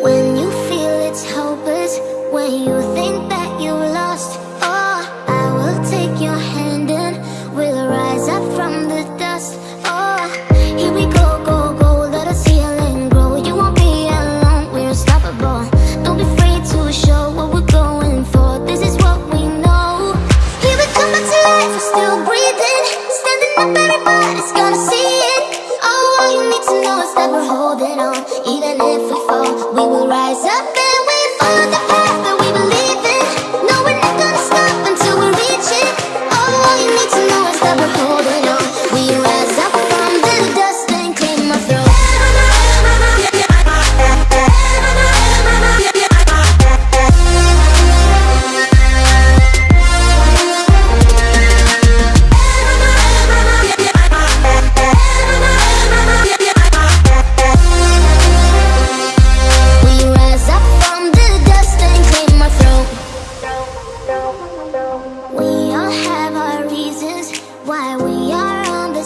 When you feel it's hopeless, when you think that you lost, oh, I will take your hand and we'll rise up from the dust. Oh, here we go, go, go, let us heal and grow. You won't be alone, we're unstoppable. Don't be afraid to show what we're going for. This is what we know. Here we come back to life, we're still breathing, standing up, everybody's gonna see it. Oh, all you need to know is that we're holding on, even if we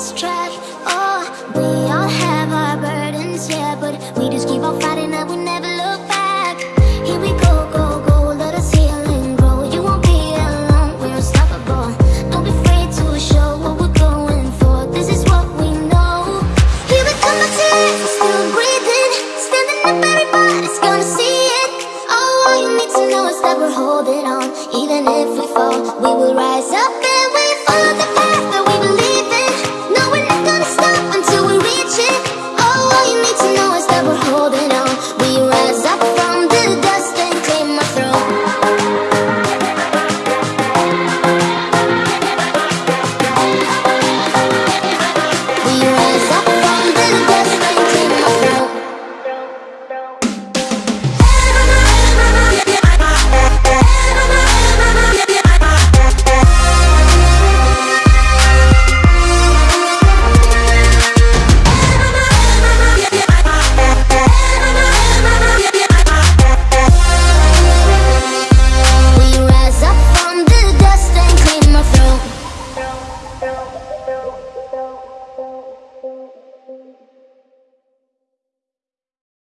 lost track. Oh, we all have our burdens, yeah, but we just keep on fighting and we never look back. Here we go, go, go, let us heal and grow. You won't be alone, we're unstoppable. Don't be afraid to show what we're going for. This is what we know. Here we come, my tears, still breathing, standing up, everybody's gonna see it. Oh, all you need to know is that we're holding on, even if we fall, we will rise up and.